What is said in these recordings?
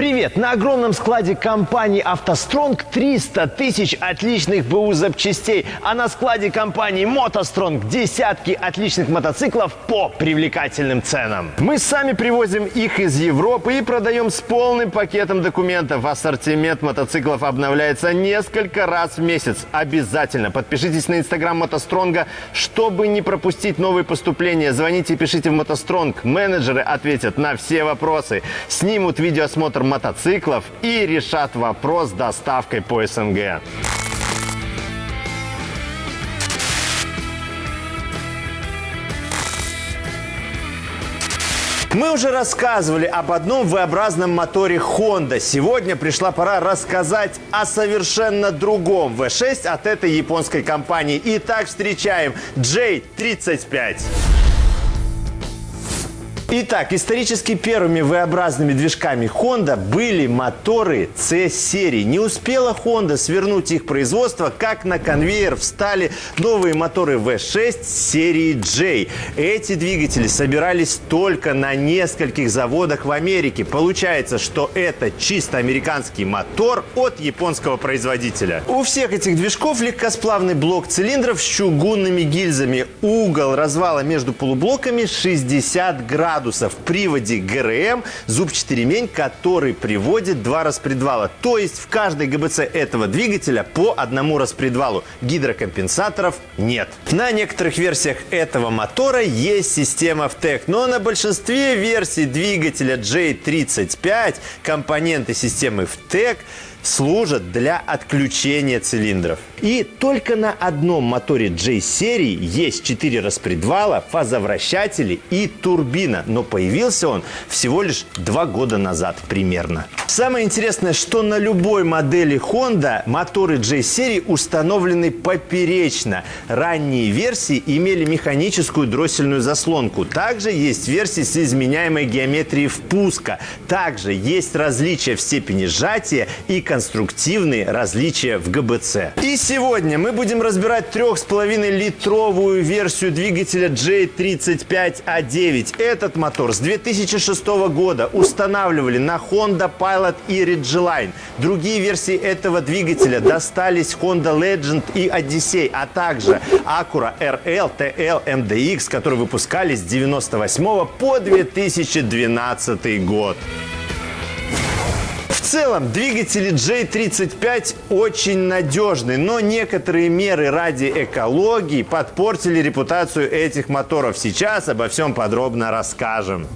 Привет! На огромном складе компании «АвтоСтронг» 300 тысяч отличных БУ запчастей, а на складе компании «МотоСтронг» десятки отличных мотоциклов по привлекательным ценам. Мы сами привозим их из Европы и продаем с полным пакетом документов. Ассортимент мотоциклов обновляется несколько раз в месяц. Обязательно подпишитесь на инстаграм «МотоСтронга», чтобы не пропустить новые поступления. Звоните и пишите в «МотоСтронг». Менеджеры ответят на все вопросы, снимут видеоосмотр мотоциклов и решат вопрос с доставкой по СНГ. Мы уже рассказывали об одном V-образном моторе Honda. Сегодня пришла пора рассказать о совершенно другом V6 от этой японской компании. Итак, встречаем J35. Итак, исторически первыми V-образными движками Honda были моторы C-серии. Не успела Honda свернуть их производство, как на конвейер встали новые моторы V6 серии J. Эти двигатели собирались только на нескольких заводах в Америке. Получается, что это чисто американский мотор от японского производителя. У всех этих движков легкосплавный блок цилиндров с чугунными гильзами. Угол развала между полублоками 60 градусов градусов. В приводе ГРМ зубчатый ремень, который приводит два распредвала. То есть в каждой ГБЦ этого двигателя по одному распредвалу. Гидрокомпенсаторов нет. На некоторых версиях этого мотора есть система ВТЭК, но на большинстве версий двигателя J35 компоненты системы ВТЭК служат для отключения цилиндров. И только на одном моторе J-серии есть 4 распредвала, фазовращатели и турбина. Но появился он всего лишь 2 года назад примерно. Самое интересное, что на любой модели Honda моторы J-серии установлены поперечно. Ранние версии имели механическую дроссельную заслонку. Также есть версии с изменяемой геометрией впуска. Также есть различия в степени сжатия и конструктивные различия в ГБЦ. И сегодня мы будем разбирать 3,5 литровую версию двигателя J35A9. Этот мотор с 2006 года устанавливали на Honda Pilot и Ridgeline. Другие версии этого двигателя достались Honda Legend и Odyssey, а также Acura RL, TL, MDX, которые выпускались с 98 по 2012 год целом двигатели J35 очень надежны, но некоторые меры ради экологии подпортили репутацию этих моторов. Сейчас обо всем подробно расскажем.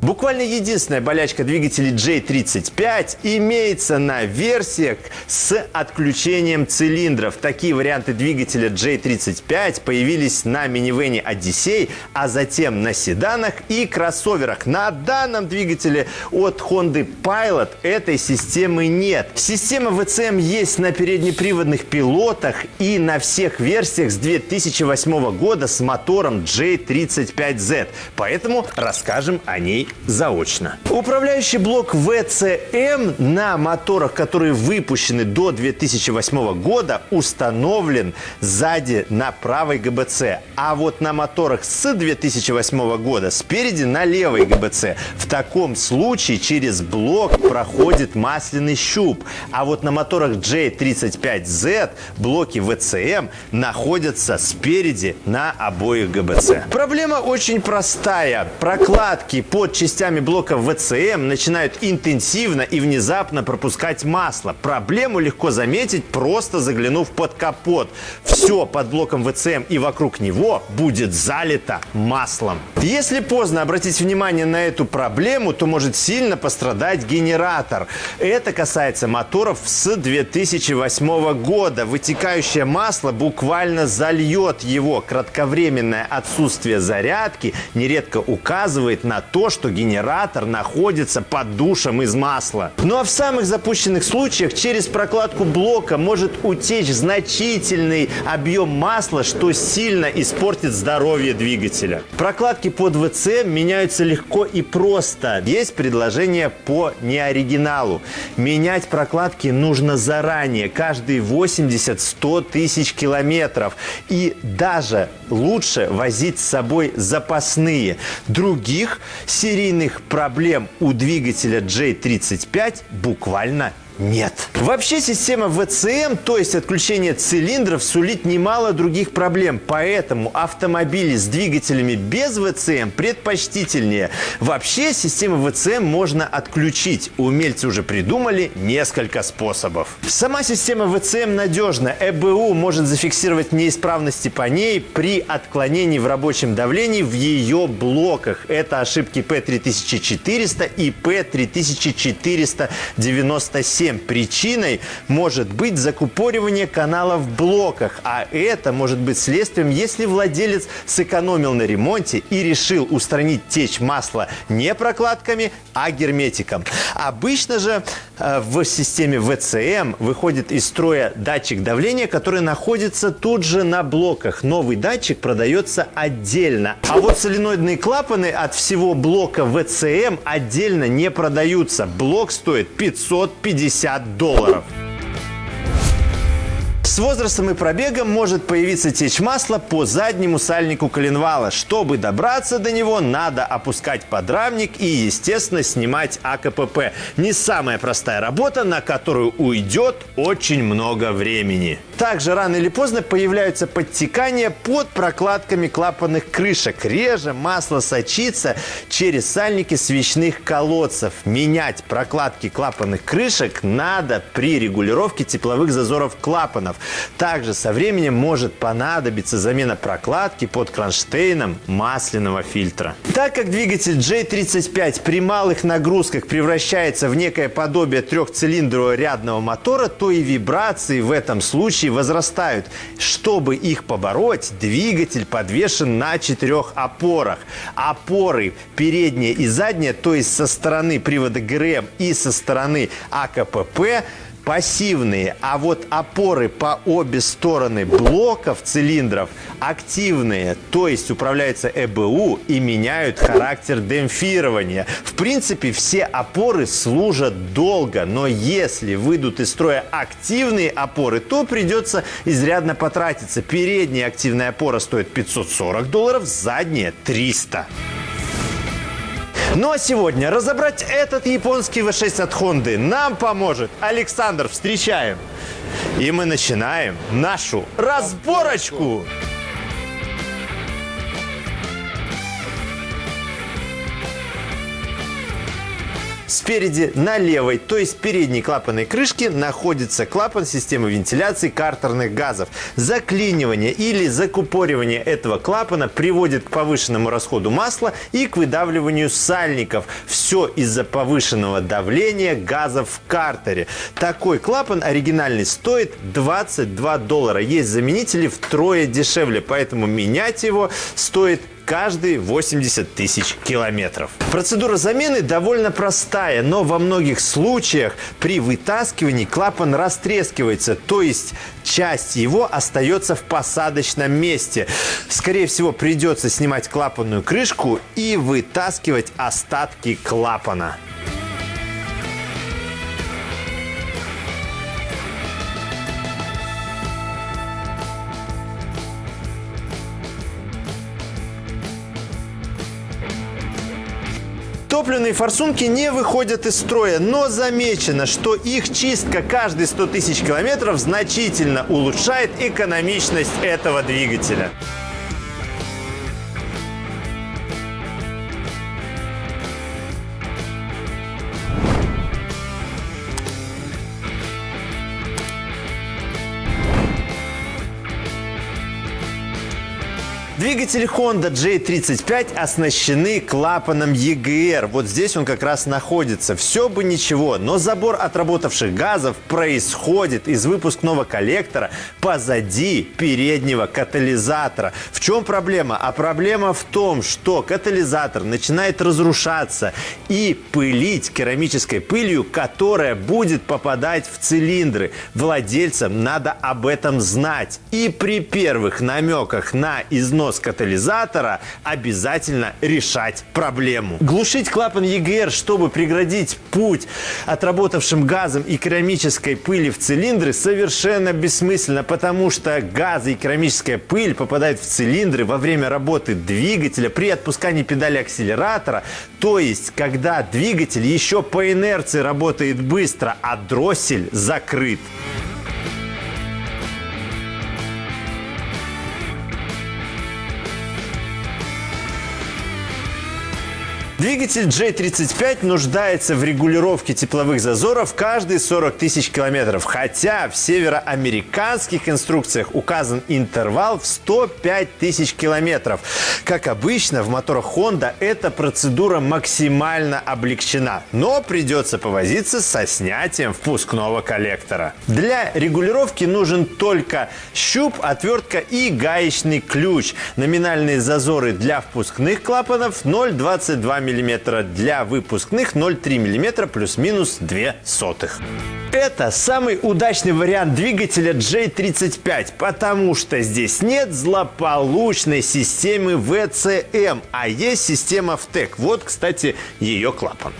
Буквально единственная болячка двигателей J35 имеется на версиях с отключением цилиндров. Такие варианты двигателя J35 появились на минивене Odyssey, а затем на седанах и кроссоверах. На данном двигателе от Honda Pilot этой системы нет. Система VCM есть на переднеприводных пилотах и на всех версиях с 2008 года с мотором J35Z. Поэтому расскажем о ней заочно. Управляющий блок VCM на моторах, которые выпущены до 2008 года, установлен сзади на правой ГБЦ. А вот на моторах с 2008 года спереди на левой ГБЦ. В таком случае через блок проходит масляный щуп. А вот на моторах J35Z блоки VCM находятся спереди на обоих ГБЦ. Проблема очень простая. Прокладки под частями блока ВЦМ начинают интенсивно и внезапно пропускать масло. Проблему легко заметить, просто заглянув под капот. Все под блоком ВЦМ и вокруг него будет залито маслом. Если поздно обратить внимание на эту проблему, то может сильно пострадать генератор. Это касается моторов с 2008 года. Вытекающее масло буквально зальет его. Кратковременное отсутствие зарядки нередко указывает на то, что что генератор находится под душем из масла. Ну а в самых запущенных случаях через прокладку блока может утечь значительный объем масла, что сильно испортит здоровье двигателя. Прокладки под ВЦ меняются легко и просто. Есть предложение по неоригиналу. Менять прокладки нужно заранее, каждые 80-100 тысяч километров. И даже лучше возить с собой запасные. Других серий аварийных проблем у двигателя J35 буквально нет. Вообще система ВЦМ, то есть отключение цилиндров, сулит немало других проблем. Поэтому автомобили с двигателями без ВЦМ предпочтительнее. Вообще систему ВЦМ можно отключить. Умельцы уже придумали несколько способов. Сама система ВЦМ надежна. ЭБУ может зафиксировать неисправности по ней при отклонении в рабочем давлении в ее блоках. Это ошибки P3400 и P3497. Причиной может быть закупоривание канала в блоках, а это может быть следствием, если владелец сэкономил на ремонте и решил устранить течь масла не прокладками, а герметиком. Обычно же э, в системе ВЦМ выходит из строя датчик давления, который находится тут же на блоках. Новый датчик продается отдельно. А вот соленоидные клапаны от всего блока ВЦМ отдельно не продаются. Блок стоит 550 50 долларов. С возрастом и пробегом может появиться течь масла по заднему сальнику коленвала. Чтобы добраться до него, надо опускать подрамник и, естественно, снимать АКПП. Не самая простая работа, на которую уйдет очень много времени. Также рано или поздно появляются подтекания под прокладками клапанных крышек. Реже масло сочится через сальники свечных колодцев. Менять прокладки клапанных крышек надо при регулировке тепловых зазоров клапанов. Также со временем может понадобиться замена прокладки под кронштейном масляного фильтра. Так как двигатель J35 при малых нагрузках превращается в некое подобие трехцилиндрового рядного мотора, то и вибрации в этом случае возрастают. Чтобы их побороть, двигатель подвешен на четырех опорах. Опоры передняя и задняя, то есть со стороны привода ГРМ и со стороны АКПП – пассивные, а вот опоры по обе стороны блоков цилиндров активные, то есть управляются ЭБУ и меняют характер демпфирования. В принципе, все опоры служат долго, но если выйдут из строя активные опоры, то придется изрядно потратиться. Передняя активная опора стоит 540 долларов, задняя 300. Ну а сегодня разобрать этот японский V6 от Honda нам поможет Александр. Встречаем! И мы начинаем нашу разборочку! Спереди на левой, то есть передней клапанной крышке, находится клапан системы вентиляции картерных газов. Заклинивание или закупоривание этого клапана приводит к повышенному расходу масла и к выдавливанию сальников. Все из-за повышенного давления газов в картере. Такой клапан оригинальный стоит 22 доллара. Есть заменители втрое дешевле, поэтому менять его стоит каждые 80 тысяч километров. Процедура замены довольно простая, но во многих случаях при вытаскивании клапан растрескивается, то есть часть его остается в посадочном месте. Скорее всего, придется снимать клапанную крышку и вытаскивать остатки клапана. Топливные форсунки не выходят из строя, но замечено, что их чистка каждые 100 тысяч километров значительно улучшает экономичность этого двигателя. Двигатели Honda J35 оснащены клапаном EGR. Вот здесь он как раз находится. Все бы ничего, но забор отработавших газов происходит из выпускного коллектора позади переднего катализатора. В чем проблема? А проблема в том, что катализатор начинает разрушаться и пылить керамической пылью, которая будет попадать в цилиндры. Владельцам надо об этом знать. И при первых намеках на износ износ катализатора, обязательно решать проблему. Глушить клапан EGR, чтобы преградить путь отработавшим газом и керамической пыли в цилиндры, совершенно бессмысленно, потому что газы и керамическая пыль попадают в цилиндры во время работы двигателя при отпускании педали акселератора, то есть когда двигатель еще по инерции работает быстро, а дроссель закрыт. Двигатель J35 нуждается в регулировке тепловых зазоров каждые 40 тысяч километров, хотя в североамериканских инструкциях указан интервал в 105 тысяч километров. Как обычно, в моторах Honda эта процедура максимально облегчена, но придется повозиться со снятием впускного коллектора. Для регулировки нужен только щуп, отвертка и гаечный ключ. Номинальные зазоры для впускных клапанов 0,22 мм, для выпускных 0,3 мм плюс-минус 2 сотых. Это самый удачный вариант двигателя J35, потому что здесь нет злополучной системы VCM, а есть система VTEC. Вот, кстати, ее клапан.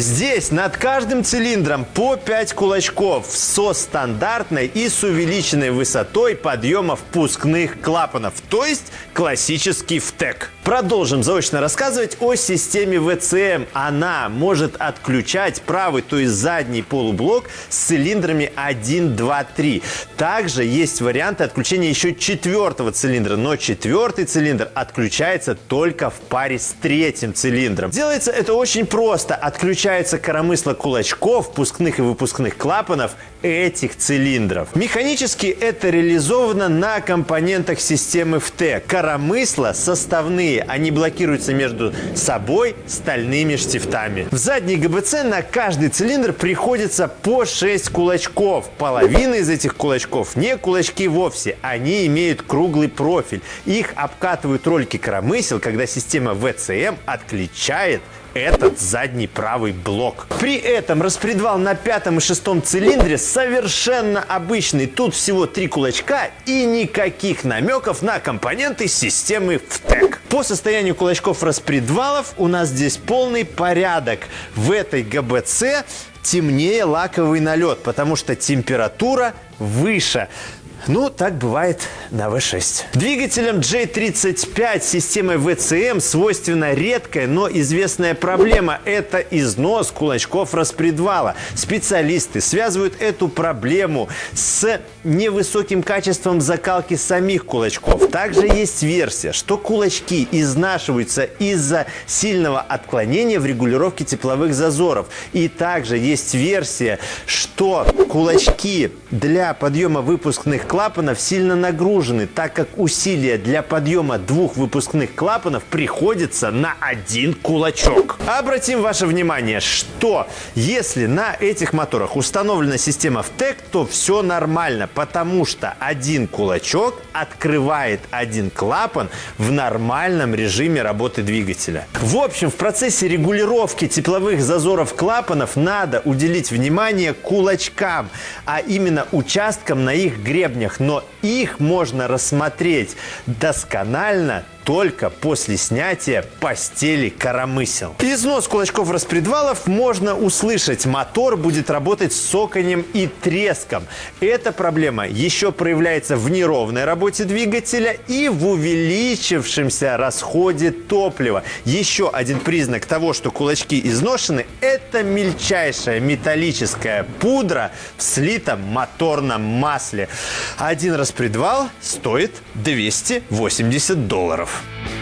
Здесь над каждым цилиндром по 5 кулачков со стандартной и с увеличенной высотой подъема впускных клапанов, то есть классический ВТЭК. Продолжим заочно рассказывать о системе ВЦМ. Она может отключать правый, то есть задний полублок с цилиндрами 1, 2, 3. Также есть варианты отключения еще четвертого цилиндра, но четвертый цилиндр отключается только в паре с третьим цилиндром. Делается это очень просто. Отключается коромысло кулачков, впускных и выпускных клапанов этих цилиндров. Механически это реализовано на компонентах системы ФТ. Коромысла составные, они блокируются между собой стальными штифтами. В задней ГБЦ на каждый цилиндр приходится по 6 кулачков. Половина из этих кулачков не кулачки вовсе, они имеют круглый профиль. Их обкатывают ролики коромысел, когда система ВЦМ отключает этот задний правый блок. При этом распредвал на пятом и шестом цилиндре совершенно обычный. Тут всего три кулачка и никаких намеков на компоненты системы ВТЭК. По состоянию кулачков распредвалов у нас здесь полный порядок. В этой ГБЦ темнее лаковый налет, потому что температура выше. Ну, так бывает на V6. Двигателям J35 системой VCM свойственна редкая, но известная проблема – это износ кулачков распредвала. Специалисты связывают эту проблему с невысоким качеством закалки самих кулачков. Также есть версия, что кулачки изнашиваются из-за сильного отклонения в регулировке тепловых зазоров. И также есть версия, что кулачки для подъема выпускных клапанов сильно нагружены, так как усилия для подъема двух выпускных клапанов приходится на один кулачок. Обратим ваше внимание, что если на этих моторах установлена система ВТЭК, то все нормально, потому что один кулачок открывает один клапан в нормальном режиме работы двигателя. В общем, в процессе регулировки тепловых зазоров клапанов надо уделить внимание кулачкам, а именно участкам на их гребнях, но их можно рассмотреть досконально только после снятия постели коромысел. Износ кулачков распредвалов можно услышать. Мотор будет работать с соканем и треском. Эта проблема еще проявляется в неровной работе двигателя и в увеличившемся расходе топлива. Еще один признак того, что кулачки изношены, это мельчайшая металлическая пудра в слитом моторном масле. Один распредвал стоит 280 долларов. Thank you.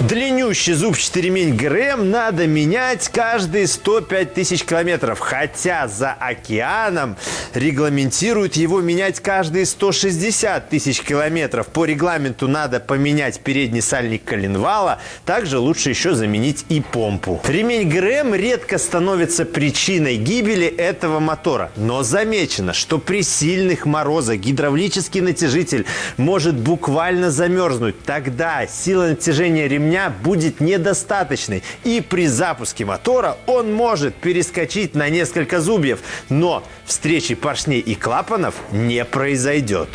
Длиннющий зубчатый ремень ГРМ надо менять каждые 105 тысяч километров, хотя за океаном регламентируют его менять каждые 160 тысяч километров. По регламенту надо поменять передний сальник коленвала, также лучше еще заменить и помпу. Ремень ГРМ редко становится причиной гибели этого мотора, но замечено, что при сильных морозах гидравлический натяжитель может буквально замерзнуть. Тогда сила натяжения ремня будет недостаточной, и при запуске мотора он может перескочить на несколько зубьев, но встречи поршней и клапанов не произойдет.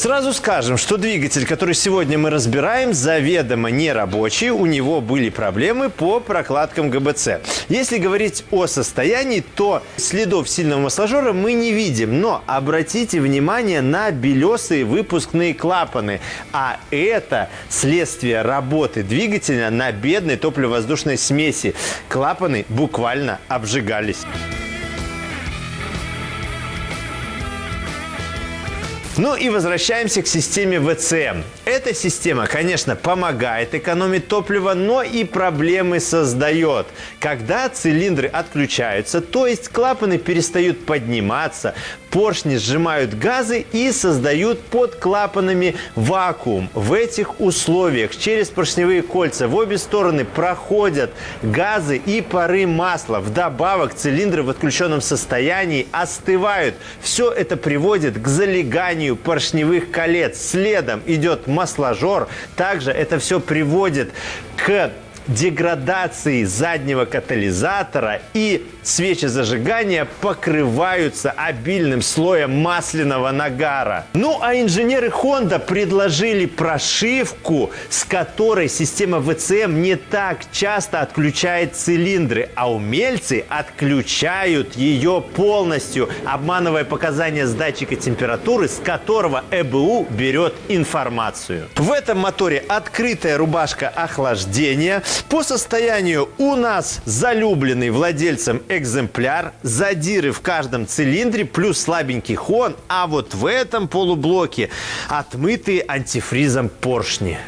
Сразу скажем, что двигатель, который сегодня мы разбираем, заведомо не рабочий. У него были проблемы по прокладкам ГБЦ. Если говорить о состоянии, то следов сильного масложора мы не видим. Но обратите внимание на белесые выпускные клапаны. А это следствие работы двигателя на бедной топливо-воздушной смеси. Клапаны буквально обжигались. Ну и возвращаемся к системе ВЦМ. Эта система, конечно, помогает экономить топливо, но и проблемы создает. Когда цилиндры отключаются, то есть клапаны перестают подниматься, поршни сжимают газы и создают под клапанами вакуум. В этих условиях через поршневые кольца в обе стороны проходят газы и пары масла. Вдобавок цилиндры в отключенном состоянии остывают. Все это приводит к залеганию поршневых колец. Следом идет масложор. Также это все приводит к деградации заднего катализатора и свечи зажигания покрываются обильным слоем масляного нагара. Ну а инженеры Honda предложили прошивку, с которой система ВЦМ не так часто отключает цилиндры, а умельцы отключают ее полностью, обманывая показания с датчика температуры, с которого ЭБУ берет информацию. В этом моторе открытая рубашка охлаждения. По состоянию у нас залюбленный владельцем экземпляр, задиры в каждом цилиндре, плюс слабенький хон, а вот в этом полублоке отмытые антифризом поршни.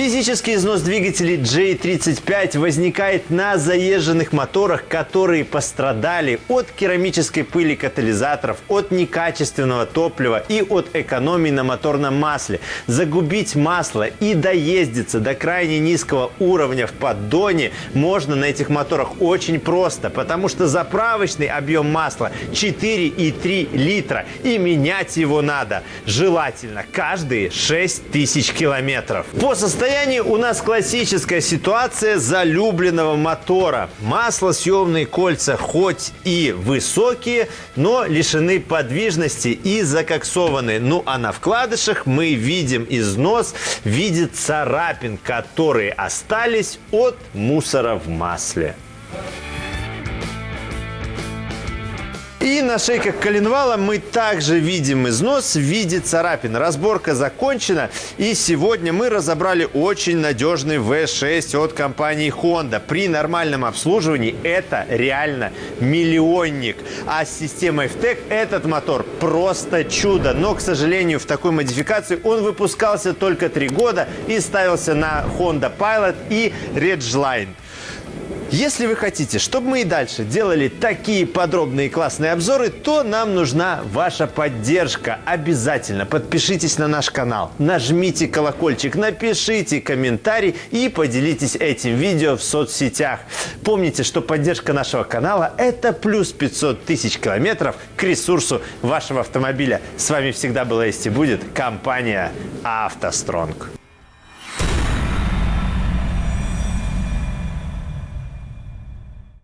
Физический износ двигателей J35 возникает на заезженных моторах, которые пострадали от керамической пыли катализаторов, от некачественного топлива и от экономии на моторном масле. Загубить масло и доездиться до крайне низкого уровня в поддоне можно на этих моторах очень просто, потому что заправочный объем масла 4,3 литра и менять его надо желательно каждые 6 тысяч километров. По состоянию состоянии у нас классическая ситуация залюбленного мотора. Маслосъемные кольца хоть и высокие, но лишены подвижности и закоксованы. Ну а на вкладышах мы видим износ в виде царапин, которые остались от мусора в масле. И на шейках коленвала мы также видим износ в виде царапин. Разборка закончена. И сегодня мы разобрали очень надежный V6 от компании Honda. При нормальном обслуживании это реально миллионник. А с системой FTEC этот мотор просто чудо. Но, к сожалению, в такой модификации он выпускался только три года и ставился на Honda Pilot и Ridgeline. Если вы хотите, чтобы мы и дальше делали такие подробные классные обзоры, то нам нужна ваша поддержка. Обязательно подпишитесь на наш канал, нажмите колокольчик, напишите комментарий и поделитесь этим видео в соцсетях. Помните, что поддержка нашего канала – это плюс 500 тысяч километров к ресурсу вашего автомобиля. С вами всегда была есть и будет компания «АвтоСтронг».